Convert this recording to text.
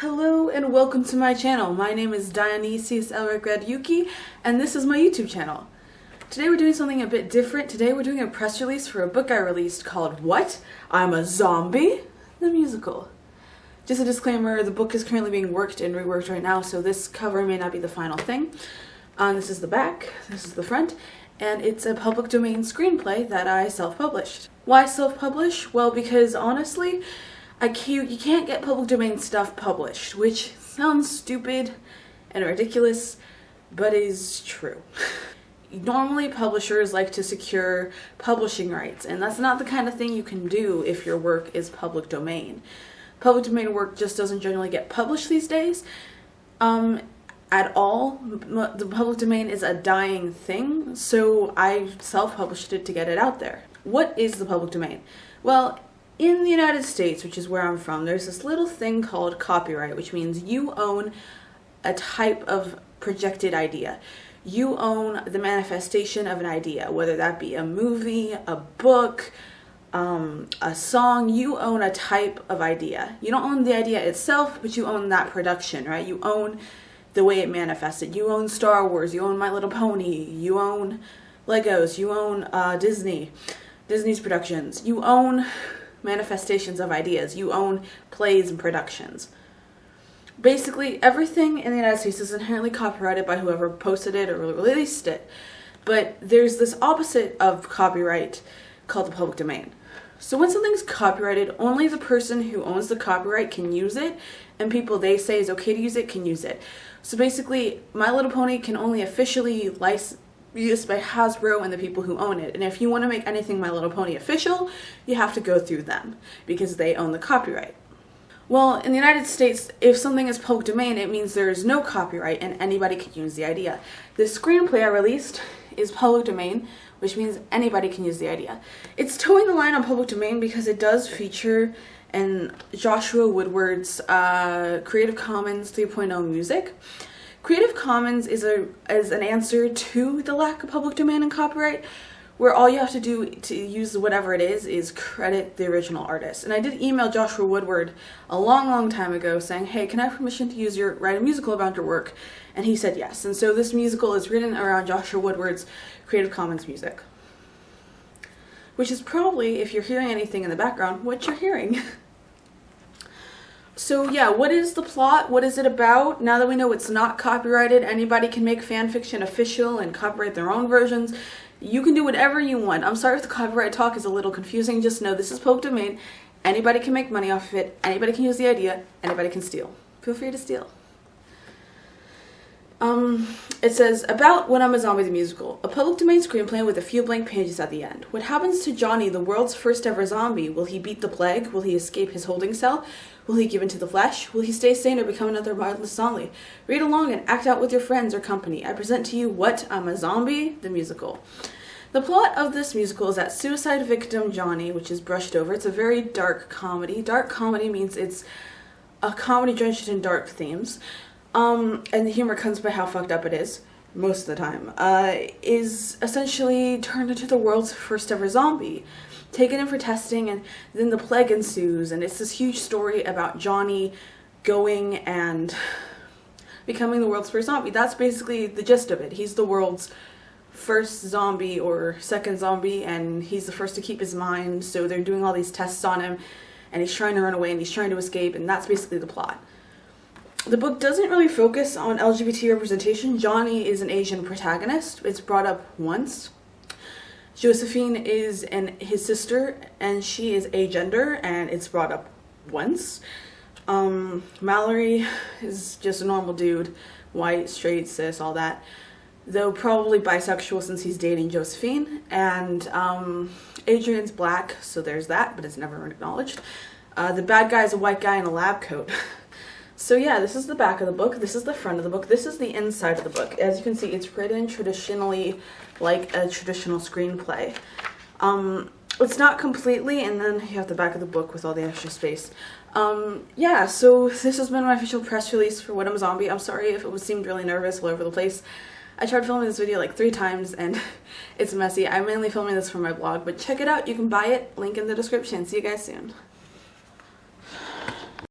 Hello and welcome to my channel. My name is Dionysius Elric Yuki and this is my YouTube channel. Today we're doing something a bit different. Today we're doing a press release for a book I released called What? I'm a Zombie? The musical. Just a disclaimer, the book is currently being worked and reworked right now, so this cover may not be the final thing. Um, this is the back, this is the front, and it's a public domain screenplay that I self-published. Why self-publish? Well, because honestly, I can't, you can't get public domain stuff published, which sounds stupid and ridiculous, but is true. Normally publishers like to secure publishing rights, and that's not the kind of thing you can do if your work is public domain. Public domain work just doesn't generally get published these days um, at all. The public domain is a dying thing, so I self-published it to get it out there. What is the public domain? Well, in the United States, which is where I'm from, there's this little thing called copyright, which means you own a type of projected idea. You own the manifestation of an idea, whether that be a movie, a book, um, a song, you own a type of idea. You don't own the idea itself, but you own that production, right? You own the way it manifested. You own Star Wars, you own My Little Pony, you own Legos, you own uh, Disney, Disney's productions. You own manifestations of ideas. You own plays and productions. Basically, everything in the United States is inherently copyrighted by whoever posted it or released it. But there's this opposite of copyright called the public domain. So when something's copyrighted, only the person who owns the copyright can use it, and people they say is okay to use it can use it. So basically, My Little Pony can only officially license used by Hasbro and the people who own it. And if you want to make anything My Little Pony official, you have to go through them because they own the copyright. Well, in the United States, if something is public domain, it means there is no copyright and anybody can use the idea. The screenplay I released is public domain, which means anybody can use the idea. It's toeing the line on public domain because it does feature in Joshua Woodward's uh, Creative Commons 3.0 music. Creative Commons is a is an answer to the lack of public domain and copyright, where all you have to do to use whatever it is is credit the original artist. And I did email Joshua Woodward a long, long time ago saying, hey, can I have permission to use your write a musical about your work? And he said yes. And so this musical is written around Joshua Woodward's Creative Commons music. Which is probably, if you're hearing anything in the background, what you're hearing. So yeah, what is the plot? What is it about? Now that we know it's not copyrighted, anybody can make fan fiction official and copyright their own versions. You can do whatever you want. I'm sorry if the copyright talk is a little confusing. Just know this is public domain. Anybody can make money off of it. Anybody can use the idea. Anybody can steal. Feel free to steal. Um, it says, about When I'm a Zombie the Musical, a public domain screenplay with a few blank pages at the end. What happens to Johnny, the world's first ever zombie? Will he beat the plague? Will he escape his holding cell? Will he give into the flesh? Will he stay sane or become another mindless zombie? Read along and act out with your friends or company. I present to you What? I'm a Zombie, the musical. The plot of this musical is that suicide victim Johnny, which is brushed over, it's a very dark comedy. Dark comedy means it's a comedy drenched in dark themes um, and the humor comes by how fucked up it is, most of the time, uh, is essentially turned into the world's first ever zombie. Taken in for testing, and then the plague ensues, and it's this huge story about Johnny going and becoming the world's first zombie. That's basically the gist of it. He's the world's first zombie or second zombie, and he's the first to keep his mind, so they're doing all these tests on him, and he's trying to run away, and he's trying to escape, and that's basically the plot the book doesn't really focus on LGBT representation. Johnny is an Asian protagonist. It's brought up once. Josephine is an, his sister, and she is agender, and it's brought up once. Um, Mallory is just a normal dude, white, straight, cis, all that. Though probably bisexual since he's dating Josephine. And um, Adrian's black, so there's that, but it's never acknowledged. Uh, the bad guy is a white guy in a lab coat. So yeah, this is the back of the book, this is the front of the book, this is the inside of the book. As you can see, it's written traditionally like a traditional screenplay. Um, it's not completely, and then you have the back of the book with all the extra space. Um, yeah, so this has been my official press release for What I'm Zombie. I'm sorry if it seemed really nervous all over the place. I tried filming this video like three times and it's messy. I'm mainly filming this for my blog, but check it out. You can buy it. Link in the description. See you guys soon.